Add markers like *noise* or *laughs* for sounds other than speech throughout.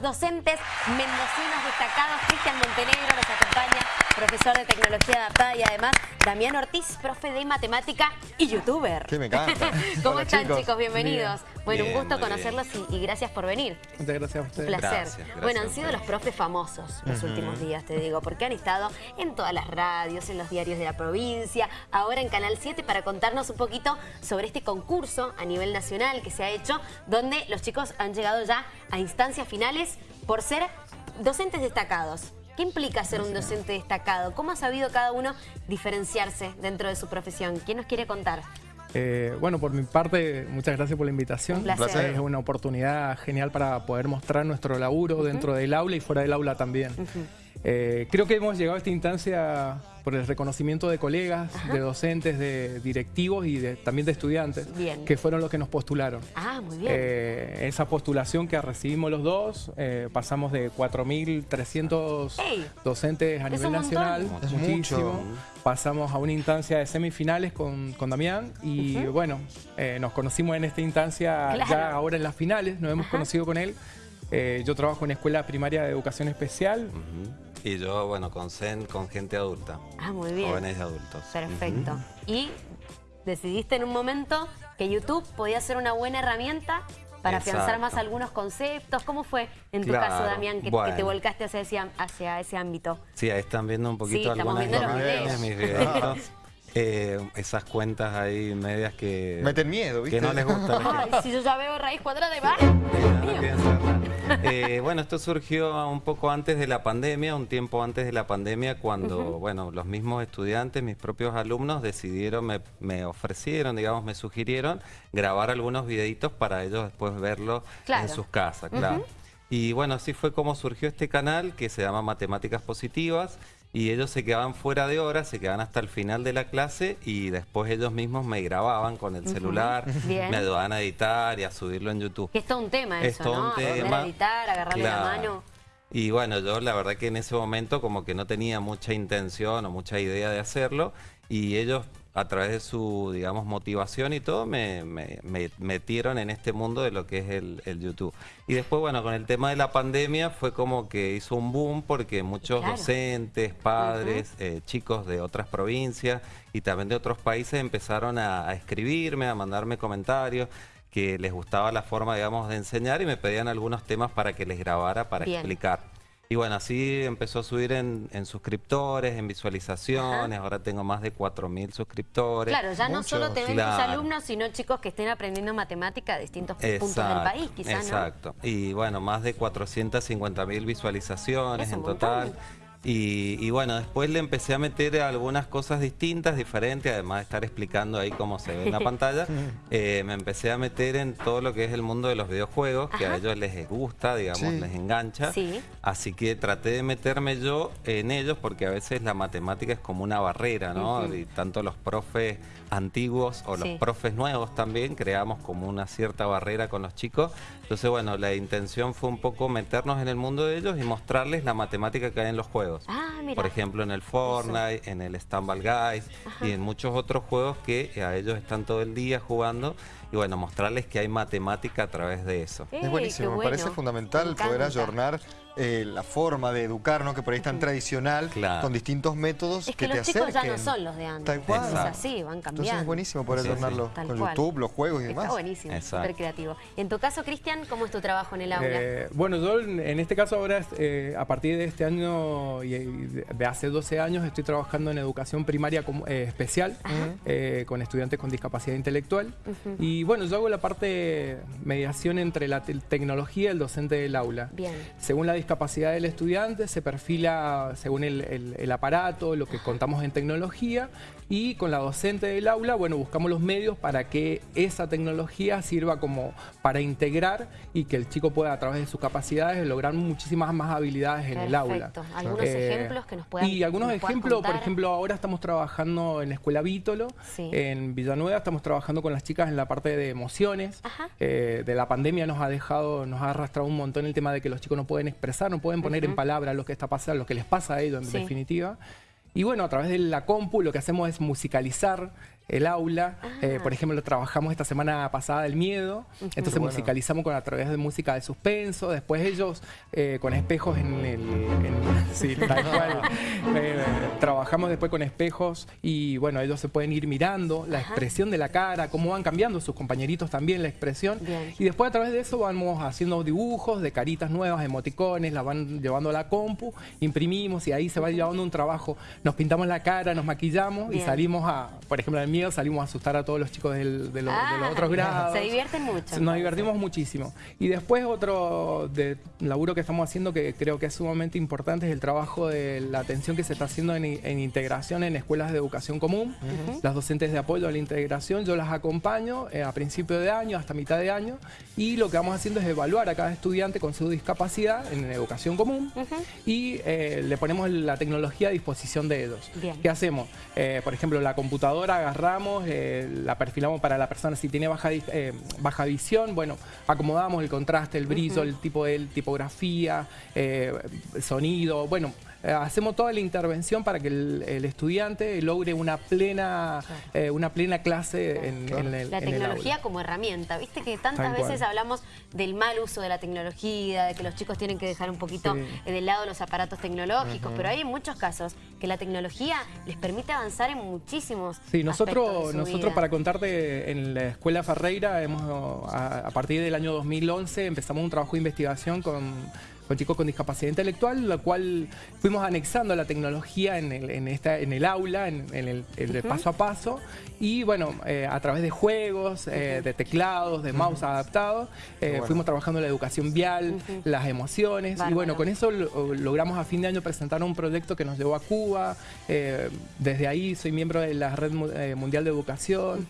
Docentes mendocinos destacados, Cristian Montenegro nos acompaña, profesor de tecnología adaptada y además Damián Ortiz, profe de matemática y youtuber. Que me encanta. *laughs* ¿Cómo están chicos? Bienvenidos. Bien. Bueno, Bien, un gusto conocerlos y, y gracias por venir. Muchas gracias a Un ustedes. placer. Gracias, gracias bueno, han sido los profes famosos los últimos días, te digo, porque han estado en todas las radios, en los diarios de la provincia, ahora en Canal 7 para contarnos un poquito sobre este concurso a nivel nacional que se ha hecho, donde los chicos han llegado ya a instancias finales por ser docentes destacados. ¿Qué implica ser un docente destacado? ¿Cómo ha sabido cada uno diferenciarse dentro de su profesión? ¿Quién nos quiere contar? Eh, bueno, por mi parte, muchas gracias por la invitación. Un placer. Es una oportunidad genial para poder mostrar nuestro laburo dentro del aula y fuera del aula también. Eh, creo que hemos llegado a esta instancia por el reconocimiento de colegas, de docentes, de directivos y de- también de estudiantes, Bien. que fueron los que nos postularon. Ah, muy bien. Eh, esa postulación que recibimos los dos, eh, pasamos de 4.300 ¡Ey! docentes a Es nivel nacional, Es muchísimo. mucho. Pasamos a una instancia de semifinales con, con Damián y bueno, eh, nos conocimos en esta instancia Claro. ya ahora en las finales, nos hemos conocido con él. Eh, yo trabajo en Escuela Primaria de Educación Especial. Ujú. Y yo, bueno, con CEN, con gente adulta. Ah, muy bien. Jóvenes y adultos. Perfecto. Y decidiste en un momento que YouTube podía ser una buena herramienta para afianzar más algunos conceptos. ¿Cómo fue en tu Claro, caso, Damián, que, que te volcaste hacia ese, hacia ese ámbito? Sí, ahí están viendo un poquito Sí, los imágenes, videos. *laughs* Eh, esas cuentas ahí medias que... Meten miedo, ¿viste? Que no les gustan. *laughs* Ay, si yo ya veo raíz cuadrada de nada. Eh, bueno, esto surgió un poco antes de la pandemia, un tiempo antes de la pandemia, cuando, bueno, los mismos estudiantes, mis propios alumnos, decidieron, me, me ofrecieron, digamos, me sugirieron grabar algunos videitos para ellos después verlos Claro. en sus casas, claro. Y bueno, así fue como surgió este canal que se llama Matemáticas Positivas y ellos se quedaban fuera de horas, se quedaban hasta el final de la clase y después ellos mismos me grababan con el celular, Bien. me ayudaban a editar y a subirlo en YouTube. Que es todo un tema Es eso, todo ¿no? un tema. a editar, agarrarle la Claro. mano. Y bueno, yo la verdad que en ese momento como que no tenía mucha intención o mucha idea de hacerlo y ellos a través de su, digamos, motivación y todo me, me- me metieron en este mundo de lo que es el, el YouTube. Y después, bueno, con el tema de la pandemia fue como que hizo un boom porque muchos Claro. docentes, padres, eh, chicos de otras provincias y también de otros países empezaron a, a escribirme, a mandarme comentarios que les gustaba la forma, digamos, de enseñar y me pedían algunos temas para que les grabara para Bien. explicar. Y bueno, así empezó a subir en, en suscriptores, en visualizaciones, ahora tengo más de 4.000 suscriptores. Claro, ya no solo te ven tus Claro. alumnos, sino chicos que estén aprendiendo matemática de distintos puntos del Exacto, país, quizás, ¿no? Exacto. Y bueno, más de 450.000 visualizaciones Es un en total. Y, y bueno, después le empecé a meter algunas cosas distintas, diferentes, además de estar explicando ahí cómo se ve en la *laughs* pantalla, eh, me empecé a meter en todo lo que es el mundo de los videojuegos, que a ellos les gusta, digamos, Sí. les engancha. Sí. Así que traté de meterme yo en ellos porque a veces la matemática es como una barrera, ¿no? Y tanto los profes antiguos o los Sí. profes nuevos también creamos como una cierta barrera con los chicos. Entonces, bueno, la intención fue un poco meternos en el mundo de ellos y mostrarles la matemática que hay en los juegos. Ah, mira. Por ejemplo, en el Fortnite, en el Stumble Guys y en muchos otros juegos que a ellos están todo el día jugando. Y bueno, mostrarles que hay matemática a través de eso. Ey, Es buenísimo, me parece fundamental Me poder ayornar eh, la forma de educarnos, que por ahí es tan tradicional, Claro. con distintos métodos Es que, te los chicos ya no son los de antes. Tal cual. Es así, van cambiando. Entonces es buenísimo poder Sí, ayornarlo sí. Con cual. YouTube, los juegos y Está demás. buenísimo, Exacto. súper creativo. En tu caso, Cristian, ¿cómo es tu trabajo en el aula? Eh, bueno, yo en este caso ahora, eh, a partir de este año y de hace 12 años, estoy trabajando en educación primaria como- eh, especial eh, con estudiantes con discapacidad intelectual. Y bueno, yo hago la parte mediación entre la te- tecnología y el docente del aula. Bien. Según la discapacidad del estudiante, se perfila según el, el- el aparato, lo que contamos en tecnología, y con la docente del aula, bueno, buscamos los medios para que esa tecnología sirva como para integrar y que el chico pueda, a través de sus capacidades, lograr muchísimas más habilidades en el aula. ¿Algunos Eh, ejemplos que nos puedan Y algunos ejemplos, por ejemplo, ahora estamos trabajando en la escuela Vítolo, Sí. en Villanueva, estamos trabajando con las chicas en la parte de emociones. Eh, de la pandemia nos ha dejado, nos ha arrastrado un montón el tema de que los chicos no pueden expresar, no pueden poner en palabras lo que está pasando, lo que les pasa a ellos en Sí. definitiva. Y bueno, a través de la compu lo que hacemos es musicalizar el aula. Eh, Ah. por ejemplo, trabajamos esta semana pasada el miedo. Entonces Bueno. musicalizamos con, a través de música de suspenso. Después ellos eh, con espejos en el... en- *laughs* sí, tal *laughs* cual. Eh, trabajamos después con espejos y bueno, ellos se pueden ir mirando la expresión de la cara, cómo van cambiando sus compañeritos también la expresión. Bien. Y después a través de eso vamos haciendo dibujos de caritas nuevas, emoticones, las van llevando a la compu, imprimimos y ahí se va llevando un trabajo. Nos pintamos la cara, nos maquillamos Bien. y salimos a, por ejemplo, el salimos a asustar a todos los chicos del- de, lo- de Ah, los otros grados. Se divierten mucho. Nos divertimos muchísimo. Y después otro de laburo que estamos haciendo que creo que es sumamente importante es el trabajo de la atención que se está haciendo en, en integración en escuelas de educación común. Las docentes de apoyo a la integración, yo las acompaño eh, a principio de año hasta mitad de año y lo que vamos haciendo es evaluar a cada estudiante con su discapacidad en educación común y eh, le ponemos la tecnología a disposición de ellos. Bien. ¿Qué hacemos? Eh, por ejemplo, la computadora agarramos, eh, la perfilamos para la persona si tiene baja, eh, baja visión, bueno, acomodamos el contraste, el brillo, el tipo de tipografía, eh, sonido, bueno, eh, hacemos toda la intervención para que el, el estudiante logre una plena, eh, una plena clase en, en el La en el tecnología aula. como herramienta. Viste que tantas cual. veces hablamos del mal uso de la tecnología, de que los chicos tienen que dejar un poquito Sí. eh, de lado los aparatos tecnológicos, pero hay muchos casos que la tecnología les permite avanzar en muchísimos Sí, nosotros, de su nosotros vida. para contarte, en la Escuela Ferreira, hemos, a, a partir del año 2011 empezamos un trabajo de investigación con, con chicos con discapacidad intelectual, la cual fuimos anexando la tecnología en el, en esta, en el aula, en, en el, paso a paso, y bueno, eh, a través de juegos, eh, de teclados, de mouse adaptados, eh, bueno. fuimos trabajando la educación vial, las emociones, y bueno, con eso lo- logramos a fin de año presentar un proyecto que nos llevó a Cuba. desde ahí soy miembro de la Red Mu- Mundial de Educación.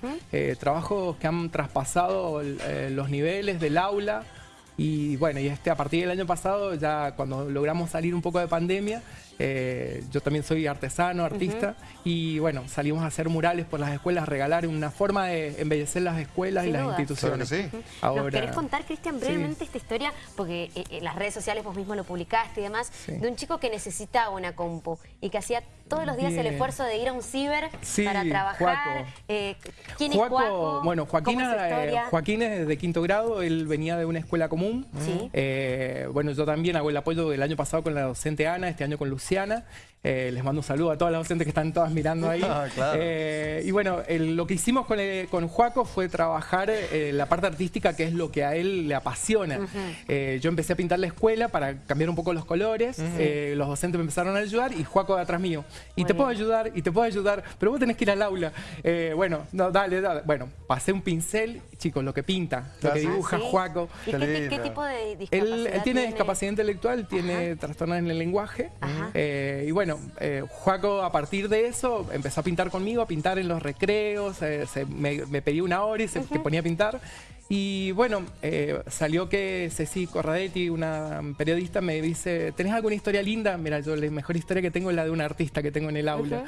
trabajos que han traspasado los niveles del aula. Y bueno, y este, a partir del año pasado, ya cuando logramos salir un poco de pandemia, eh, yo también soy artesano, artista, y bueno, salimos a hacer murales por las escuelas, regalar una forma de embellecer las escuelas Sin y las duda. instituciones. Claro que sí. ¿Nos querés contar, Cristian, Sí. brevemente esta historia? Porque eh, en las redes sociales vos mismo lo publicaste y demás, Sí. de un chico que necesitaba una compu y que hacía todos los días el esfuerzo de ir a un ciber Sí, para trabajar. Juaco. Eh, ¿Quién Juaco, es Juaco? Bueno, Joaquín, ¿Cómo es eh, historia? Joaquín es de quinto grado, él venía de una escuela común. Sí. Eh, bueno, yo también hago el apoyo del año pasado con la docente Ana, este año con Luciana. Eh, les mando un saludo a todas las docentes que están todas mirando ahí. *laughs* Ah, claro. Eh, y bueno, el- lo que hicimos con, el- con Juaco fue trabajar eh, la parte artística, que es lo que a él le apasiona. Eh, yo empecé a pintar la escuela para cambiar un poco los colores. eh, los docentes me empezaron a ayudar y Juaco de atrás mío. Y Muy te puedo ayudar, y te puedo ayudar, pero vos tenés que ir al aula. Eh, bueno, no, dale, dale. Bueno, pasé un pincel, chicos, lo que pinta, lo Ah, que dibuja ¿sí? Juaco. ¿Y Qué tipo de discapacidad Él, él tiene discapacidad intelectual, tiene trastornos en el lenguaje. Ajá. eh, y bueno, eh, Juaco a partir de eso empezó a pintar conmigo, a pintar en los recreos. eh, se- me, me pedía una hora y se ponía a pintar. Y bueno, eh, salió que Ceci Corradetti, una periodista, me dice, ¿tenés alguna historia linda? Mira, yo la mejor historia que tengo es la de un artista que tengo en el aula.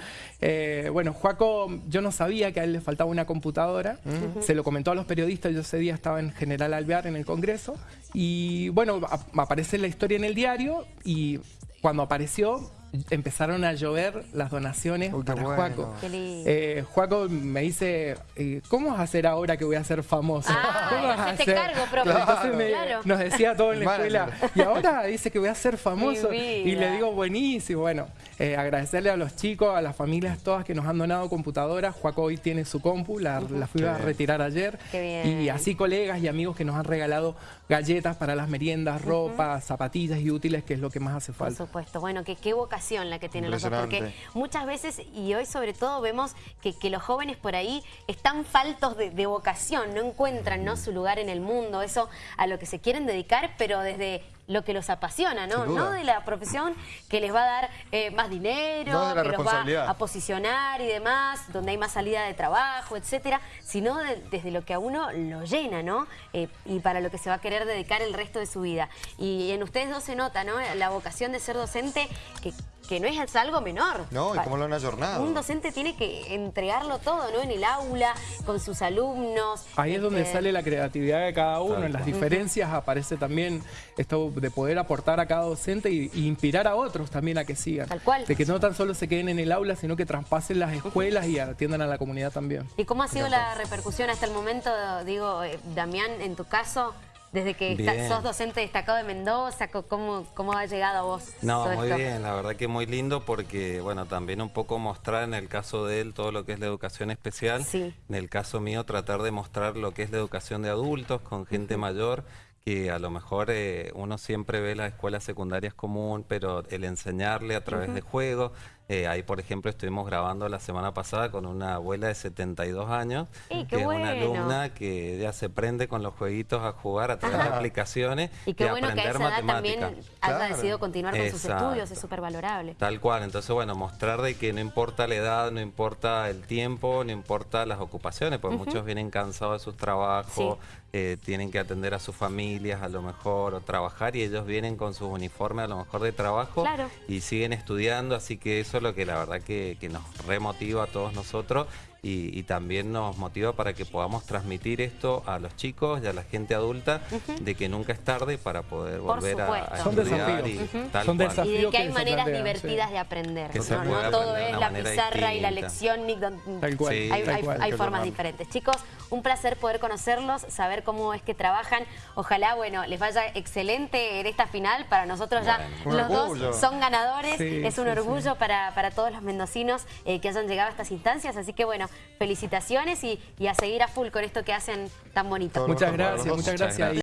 Bueno, Juaco, yo no sabía que a él le faltaba una computadora. Se lo comentó a los periodistas, yo ese día estaba en General Alvear en el Congreso. Y bueno, a- aparece la historia en el diario y cuando apareció empezaron a llover las donaciones Uy, para bueno. Juaco. Eh, Juaco me dice, eh, ¿cómo vas a hacer ahora que voy a ser famoso? Ah, ¿Cómo vas a hacer?" cargo, profe. Entonces me- Claro. nos decía todo en la escuela. Y ahora dice que voy a ser famoso. Y le digo, buenísimo. Bueno, eh, agradecerle a los chicos, a las familias todas que nos han donado computadoras. Juaco hoy tiene su compu, la, la fui a bien. retirar ayer. Qué bien. Y así colegas y amigos que nos han regalado galletas para las meriendas, ropa, zapatillas y útiles, que es lo que más hace Por falta. supuesto. Bueno, que qué vocación la que tienen los dos, porque muchas veces, y hoy sobre todo, vemos que, que los jóvenes por ahí están faltos de, de vocación, no encuentran ¿no? su lugar en el mundo, eso a lo que se quieren dedicar, pero desde lo que los apasiona, ¿no? No de la profesión que les va a dar eh, más dinero, No que los va a posicionar y demás, donde hay más salida de trabajo, etcétera, sino de- desde lo que a uno lo llena, ¿no? Eh, y para lo que se va a querer dedicar el resto de su vida. Y en ustedes dos se nota, ¿no? La vocación de ser docente que, que no es algo menor. No, y cómo lo han ayornado. Un docente tiene que entregarlo todo, ¿no? En el aula, con sus alumnos. Ahí es donde Este, sale la creatividad de cada uno, en las diferencias aparece también esto de poder aportar a cada docente y, y inspirar a otros también a que sigan. Tal cual. De que no tan solo se queden en el aula, sino que traspasen las escuelas y atiendan a la comunidad también. ¿Y cómo ha sido la repercusión hasta el momento, digo, eh, Damián, en tu caso? Desde que está- sos docente destacado de Mendoza, ¿cómo, cómo ha llegado a vos No, muy esto? bien, la verdad que muy lindo porque, bueno, también un poco mostrar en el caso de él todo lo que es la educación especial. Sí. En el caso mío, tratar de mostrar lo que es la educación de adultos con gente mayor, que a lo mejor eh, uno siempre ve las escuelas secundarias común, pero el enseñarle a través de juegos. Eh, ahí, por ejemplo, estuvimos grabando la semana pasada con una abuela de 72 años, ¡Ey, qué que es una alumna que ya se prende con los jueguitos a jugar a través de Ajá. aplicaciones Y qué bueno que a aprender esa edad también matemáticas. haya decidido continuar con sus estudios, es súper valorable. Tal cual, entonces bueno, mostrar de que no importa la edad, no importa el tiempo, no importa las ocupaciones, porque muchos vienen cansados de sus trabajos, eh, tienen que atender a sus familias a lo mejor o trabajar y ellos vienen con sus uniformes a lo mejor de trabajo Claro. y siguen estudiando, así que eso es lo que la verdad que, que nos remotiva a todos nosotros y, y también nos motiva para que podamos transmitir esto a los chicos y a la gente adulta de que nunca es tarde para poder Por volver a, supuesto. a Son estudiar desafíos. y Ujú. tal Son cual. Y de que hay maneras plantean, divertidas sí. de aprender. Que se ¿no? puede No todo es la pizarra y la lección, ni don- Tal cual, Sí. Hay, tal hay- cual. hay formas diferentes. Chicos, un placer poder conocerlos, saber cómo es que trabajan. Ojalá, bueno, les vaya excelente en esta final. Para nosotros ya Bueno. los dos son ganadores. Sí, es un sí, orgullo Para, para todos los mendocinos eh, que hayan llegado a estas instancias. Así que, bueno, felicitaciones y, y a seguir a full con esto que hacen tan bonito. Muchas gracias, muchas gracias.